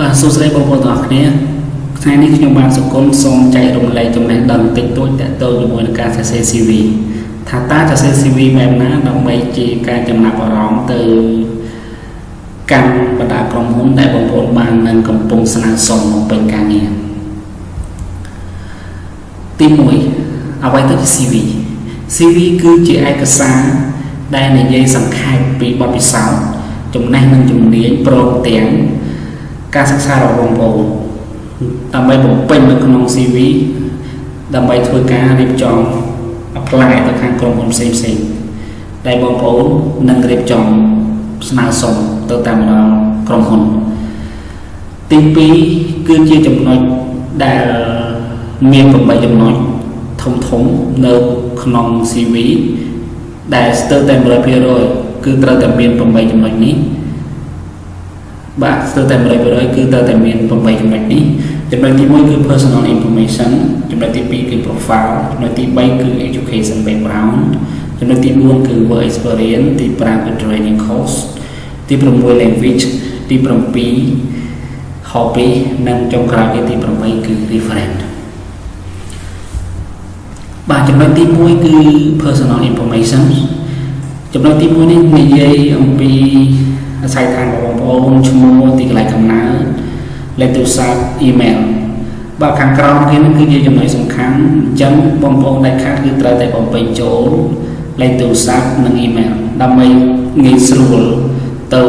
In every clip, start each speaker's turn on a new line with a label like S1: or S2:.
S1: បាទសួស្តីបងប្អូនទាំងអស់គ្នាថ្ងៃនេះខ្ញុំបានសុគន្ធសូមចែករំលែកចំណេះដឹងតិចតួចទាក់ទងជាមួយនឹងការសរសេរ CV ថាតើសរសេរ CV បែបណាដើម្បីជាការចំណាប់អារម្មណ៍ទៅកាន់បណ្ដាក្រុមហ៊ុនដែលបងប្អូនបាននឹងកំពុងស្នើសុំមកពេញការងារទី1អ្វីទៅជា CV CV គឺជាឯកសារដែលនិយាយសង្ខេបពីបទពិសោធន៍ចំណេះនិងជំនាញព្រមទាំង ការសិក្សារបស់បងប្អូនដើម្បីបំពេញនៅក្នុង CV ដើម្បីធ្វើការរៀបចំ apply ទៅខាងក្រុមហ៊ុនផ្សេងផ្សេងដែលបងប្អូននឹងរៀបចំស្នើសុំទៅតាមដល់ក្រុមហ៊ុនទី2គឺជាចំណុចដែលមាន8ចំណុចធំធំនៅក្នុង CV ដែលស្ទើរតែ100%គឺត្រូវតែមាន8ចំណុចនេះ បាទស្ទើរតែ100%គឺត្រូវតែមាន8ចំណុចនេះចំណុចទី1គឺ personal information ចំណុចទី2គឺ profile ចំណុចទី3គឺ education background ចំណុចទី4គឺ work experience ទី5គឺ training course ទី6 language ទី7 hobby និងចុងក្រោយគឺទី8គឺ reference បាទចំណុចទី1គឺ personal information ចំណុចទី1នេះនិយាយអំពីអាស្រ័យដ្ឋានរបស់ បងប្អូនឈ្មោះទីកន្លែងកំណើតលេខទូរស័ព្ទអ៊ីមែលបាទខាងក្រោមគេនឹងគឺជាចំណុចសំខាន់អញ្ចឹងបងប្អូនដែលខាតគឺត្រូវតែបំពេញចូលលេខទូរស័ព្ទនិងអ៊ីមែលដើម្បីងាយស្រួលទៅ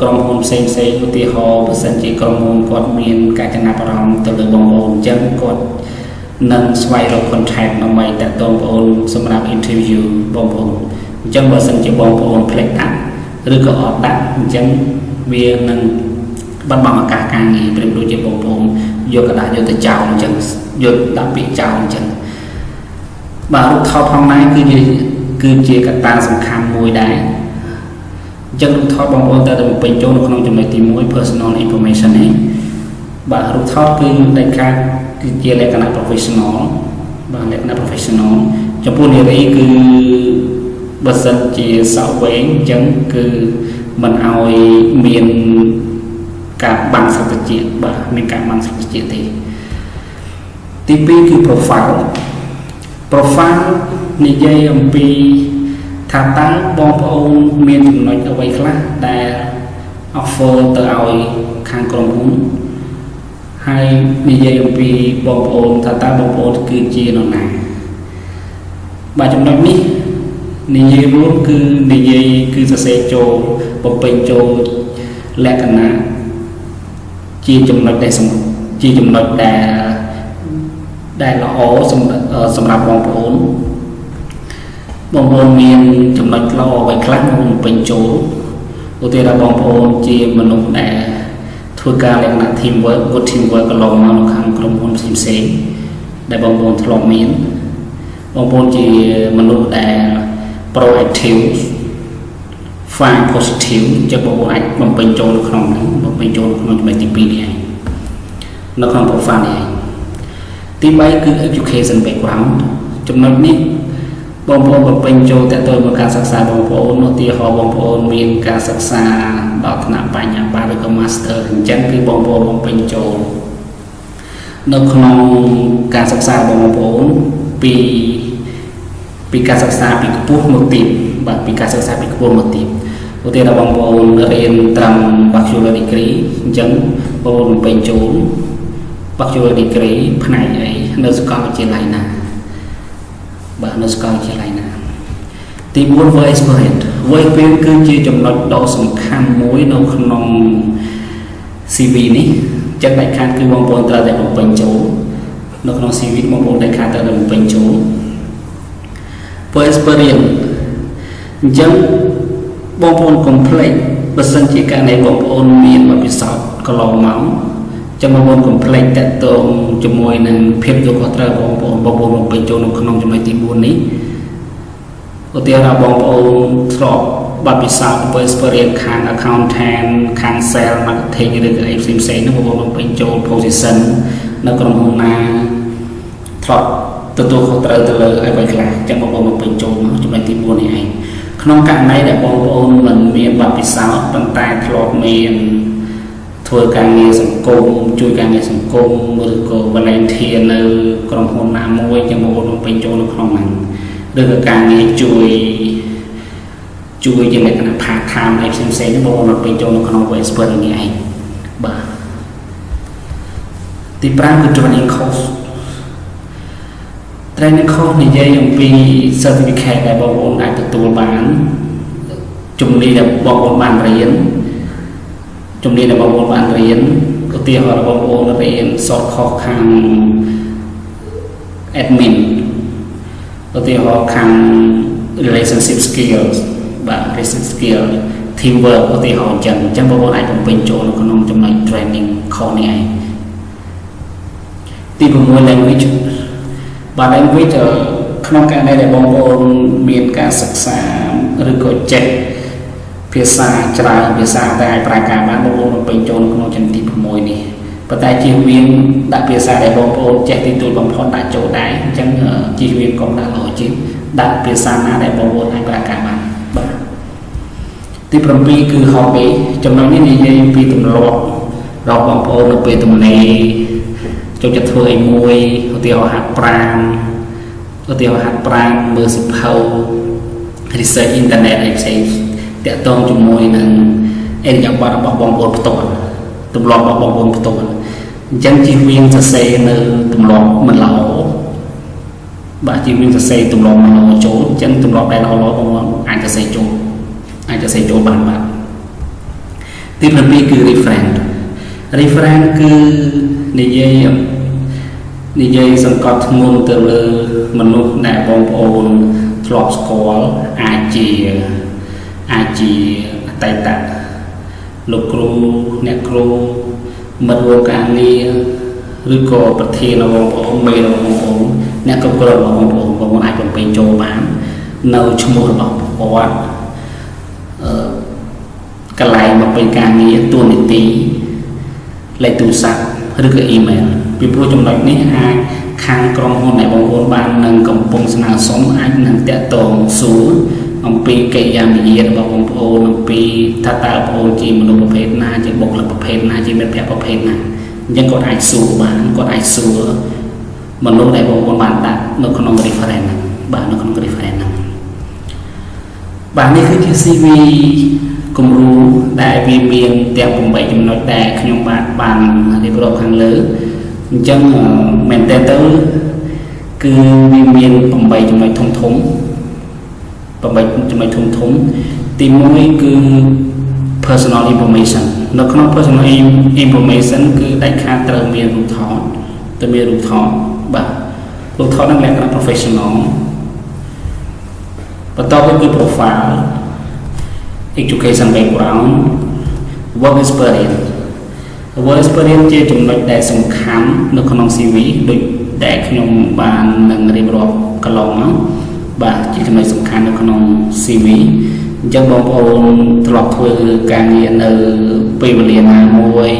S1: ក្រុមហ៊ុនផ្សេងផ្សេងឧទាហរណ៍បើសិនជាក្រុមហ៊ុនគាត់មានការចំណាប់អារម្មណ៍ទៅលើបងប្អូនអញ្ចឹងគាត់នឹងស្វែងរក contact ដើម្បីតាក់ទងបងប្អូនសម្រាប់ interview បងប្អូនអញ្ចឹងបើសិនជាបងប្អូនផ្លេចដាក់ឬក៏អត់ដាក់អញ្ចឹង វានឹងបាត់បង់ឱកាសការងារព្រមដូចជាបងប្អូនយកกระดาษយកទៅចោលអញ្ចឹងយកដាក់ពាក្យចោលអញ្ចឹងបាទរូបថតផងដែរគឺជាគឺជាកត្តាសំខាន់មួយដែរអញ្ចឹងរូបថតបងប្អូនត្រូវតែបំពេញចូលនៅក្នុងចំណុចទី1 personal information នេះបាទរូបថតគឺដាច់ខាតគឺជាលក្ខណៈ professional បាទលក្ខណៈ professional ចំពោះនារីគឺបើសិនជាសក់វែងអញ្ចឹងគឺ មិនឲ្យមានការបាំងសត្វតិចបាទមានការបាំងសត្វតិចទេទី2គឺ profile profile និយាយអំពីថាតើបងប្អូនមានចំណុចអ្វីខ្លះដែល offer ទៅឲ្យខាងក្រុមហ៊ុនហើយនិយាយអំពីបងប្អូនថាតើបងប្អូនគឺជានរណាបាទចំណុចនេះ និយាយរួមគឺនិយាយគឺសរសេរចូលបំពេញចូលលក្ខណៈជាចំណុចដែលជាចំណុចដែលដែលល្អសម្រាប់បងប្អូនបងប្អូនមានចំណុចល្អអ្វីខ្លះបងបំពេញចូលឧទាហរណ៍បងប្អូនជាមនុស្សដែលធ្វើការលក្ខណៈ team work good team work កន្លងមកនៅខាងក្រុមហ៊ុនផ្សេងៗដែលបងប្អូនធ្លាប់មានបងប្អូនជាមនុស្សដែល proactive fine positive ចឹងបងប្អូនអាចបំពេញចូលនៅក្នុងហ្នឹងបំពេញចូលក្នុងចំណុចទី2នេះឯងនៅក្នុង profile នេះឯងទី3គឺ education background ចំណុចនេះបងប្អូនបំពេញចូលតទៅមកការសិក្សាបងប្អូនឧទាហរណ៍បងប្អូនមានការសិក្សាដល់ថ្នាក់បញ្ញាបត្រឬក៏ master អញ្ចឹងគឺបងប្អូនបំពេញចូលនៅក្នុងការសិក្សារបស់បងប្អូនពី ពីការសិក្សាពីខ្ពស់មកទាបបាទពីការសិក្សាពីខ្ពស់មកទាបឧទាហរណ៍បងប្អូនរៀនត្រឹម Bachelor degree អញ្ចឹងបងប្អូនបំពេញចូល Bachelor degree ផ្នែកអីនៅសាកលវិទ្យាល័យណាបាទនៅសាកលវិទ្យាល័យណាទី4 work experience work experience គឺជាចំណុចដ៏សំខាន់មួយនៅក្នុង CV នេះចិត្តដាច់ខាតគឺបងប្អូនត្រូវតែបំពេញចូលនៅក្នុង CV បងប្អូនដាច់ខាតត្រូវតែបំពេញចូល work experience អញ្ចឹងបងប្អូនកុំភ្លេចបើសិនជាករណីបងប្អូនមានបទពិសោធន៍កន្លងមកចាំបងប្អូនកុំភ្លេចតកតងជាមួយនឹងភាពយកខុសត្រូវបងប្អូនបងប្អូនបំពេញចូលនៅក្នុងចំណុចទី4នេះឧទាហរណ៍បងប្អូនធ្លាប់បទពិសោធន៍ធ្វើ experience ខាង accountant ខាង sales marketing ឬក៏អីផ្សេងផ្សេងនោះបងប្អូនបំពេញចូល position នៅក្រុមហ៊ុនណាធ្លាប់ ទទួលខុសត្រូវទៅលើអ្វីខ្លះចឹងបងប្អូនបំពេញចូលមកចំណុចទី4នេះឯងក្នុងករណីដែលបងប្អូនមិនមានបទពិសោធន៍ប៉ុន្តែធ្លាប់មានធ្វើការងារសង្គមជួយការងារសង្គមឬក៏ volunteer នៅក្រុមហ៊ុនណាមួយចឹងបងប្អូនពេញចូលនៅក្នុងហ្នឹងឬក៏ការងារជួយជួយជាលក្ខណៈ part time អីផ្សេងផ្សេងបងប្អូនពេញចូលនៅក្នុង Westport នេះឯងបាទទី5គឺ training course training course និយាយអំពី certificate ដែលបងប្អូនអាចទទួលបានជំនាញដែលបងប្អូនបានរៀនជំនាញដែលបងប្អូនបានរៀនឧទាហរណ៍បងប្អូនរៀនសតខុសខាង admin ឧទាហរណ៍ខាង relationship skills បាទ relationship skill teamwork ឧទាហរណ៍អញ្ចឹងអញ្ចឹងបងប្អូនអាចបំពេញចូលនៅក្នុងចំណុច training course នេះឯងទី6 language បាទ language ក្នុងករណីដែលបងប្អូនមានការសិក្សាឬក៏ចេះភាសាច្រើនភាសាតែអាចប្រើការបានបងប្អូនបំពេញចូលក្នុងចំណុចទី6នេះប៉ុន្តែជៀសវាងដាក់ភាសាដែលបងប្អូនចេះទីទួលបំផុតដាក់ចូលដែរអញ្ចឹងជៀសវាងកុំដាក់ logic ដាក់ភាសាណាដែលបងប្អូនអាចប្រើការបានបាទទី7គឺ hobby ចំណុចនេះនិយាយពីទម្លាប់របស់បងប្អូននៅពេលទំនេរ ចូលចិត្តធ្វើអីមួយឧទាហរណ៍ហាត់ប្រាណឧទាហរណ៍ហាត់ប្រាណមើលសិភៅ research internet អីផ្សេងតាក់ទងជាមួយនឹងអេរិយាប័ត្ររបស់បងប្អូនផ្ទាល់ទម្លាប់របស់បងប្អូនផ្ទាល់អញ្ចឹងជិះវៀងសរសេរនៅទម្លាប់មិនល្អបាទជិះវៀងសរសេរទម្លាប់មិនល្អចូលអញ្ចឹងទម្លាប់ដែលល្អល្អបងប្អូនអាចសរសេរចូលអាចសរសេរចូលបានបាទទី7គឺ reference reference គឺនិយាយ និយាយសង្កត់ធ្ងន់ទៅលើមនុស្សដែលបងប្អូនធ្លាប់ស្គាល់អាចជាអាចជាអតីតលោកគ្រូអ្នកគ្រូមិត្តរួមការងារឬក៏ប្រធានរបស់បងប្អូនមេរបស់បងប្អូនអ្នកគ្រប់គ្រងរបស់បងប្អូនបងប្អូនអាចបំពេញចូលបាននៅឈ្មោះរបស់គាត់អឺកន្លែងបំពេញការងារទួនាទីលេខទូរស័ព្ទឬក៏អ៊ីមែល ពីព្រោះចំណុចនេះអាចខាងក្រុមហ៊ុនដែលបងប្អូនបាននឹងកំពុងស្នើសុំអាចនឹងតាក់ទងសួរអំពីកិរិយាមារយាទរបស់បងប្អូនអំពីថាតើបងប្អូនជាមនុស្សប្រភេទណាជាបុគ្គលិកប្រភេទណាជាមិត្តភក្តិប្រភេទណាអញ្ចឹងគាត់អាចសួរបានគាត់អាចសួរមនុស្សដែលបងប្អូនបានដាក់នៅក្នុង reference ហ្នឹងបាទនៅក្នុង reference ហ្នឹងបាទនេះគឺជា CV គំរូដែលវាមានទាំង8ចំណុចដែលខ្ញុំបាទបានរៀបរាប់ខាងលើ អញ្ចឹងមែនតើទៅគឺវាមាន8ចំណុចធំធំ8ចំណុចធំធំទី1គឺ personal information នៅក្នុង personal information គឺដាច់ខាតត្រូវមានរូបថតត្រូវមានរូបថតបាទរូបថតនឹងលក្ខណៈ professional បន្តទៅគឺ profile education background work experience work experience ជាចំណុចដែលសំខាន់នៅក្នុង CV ដូចដែលខ្ញុំបាននឹងរៀបរាប់កន្លងមកបាទជាចំណុចសំខាន់នៅក្នុង CV អញ្ចឹងបងប្អូនធ្លាប់ធ្វើការងារនៅពេលវេលាណាមួយ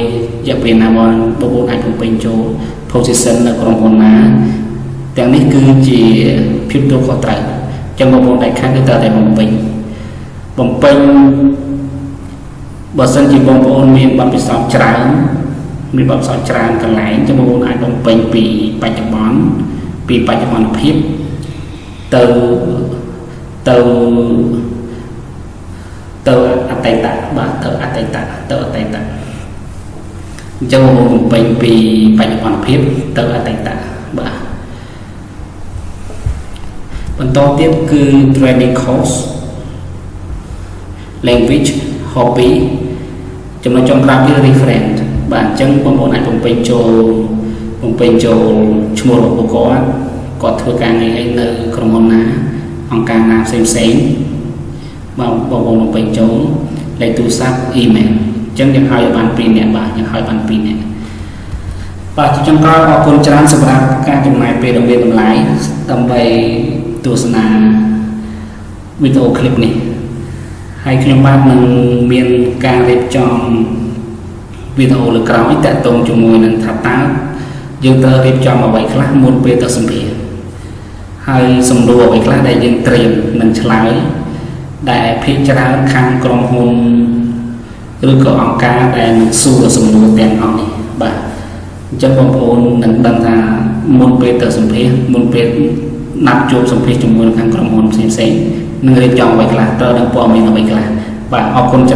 S1: រយៈពេលណាមួយបងប្អូនអាចបំពេញចូល position នៅក្រុមហ៊ុនណាទាំងនេះគឺជាភាពទូខុសត្រូវអញ្ចឹងបងប្អូនដែលខាងគឺត្រូវតែបំពេញបំពេញ បើសិនជាបងប្អូនមានបទពិសោធន៍ច្រើនមានបទពិសោធន៍ច្រើនកន្លែងចាំបងប្អូនអាចបំពេញពីបច្ចុប្បន្នពីបច្ចុប្បន្នភាពទៅទៅទៅអតីតបាទទៅអតីតទៅអតីតអញ្ចឹងបងប្អូនបំពេញពីបច្ចុប្បន្នភាពទៅអតីតបាទបន្តទៀតគឺ training course language hobby ចំណុចចុងក្រោយគឺ reference បាទអញ្ចឹងបងប្អូនអាចបំពេញចូលបំពេញចូលឈ្មោះរបស់បុគ្គលគាត់ធ្វើការងារអីនៅក្រុមហ៊ុនណាអង្គការណាផ្សេងផ្សេងបងបងប្អូនបំពេញចូលលេខទូរស័ព្ទអ៊ីមែលអញ្ចឹងយើងឲ្យបាន2នាក់បាទយើងឲ្យបាន2នាក់បាទជាចុងក្រោយអរគុណច្រើនសម្រាប់ការចំណាយពេលដ៏មានតម្លៃដើម្បីទស្សនាវីដេអូឃ្លីបនេះ ហើយខ្ញុំបាទនឹងមានការរៀបចំវីដេអូលើក្រោយតាក់ទងជាមួយនឹងថាតើយើងត្រូវរៀបចំអ្វីខ្លះមុនពេលទៅសម្ភាសហើយសំណួរអ្វីខ្លះដែលយើងត្រៀមនឹងឆ្លើយដែលភាគច្រើនខាងក្រុមហ៊ុនឬក៏អង្គការដែលនឹងសួរសំណួរទាំងអស់នេះបាទអញ្ចឹងបងប្អូននឹងដឹងថាមុនពេលទៅសម្ភាសមុនពេលណាត់ជួបសម្ភាសជាមួយខាងក្រុមហ៊ុនផ្សេងៗ នឹងរៀបចំអ្វីខ្លះត្រូវដឹងព័ត៌មានអ្វីខ្លះបាទអរគុណច្រើន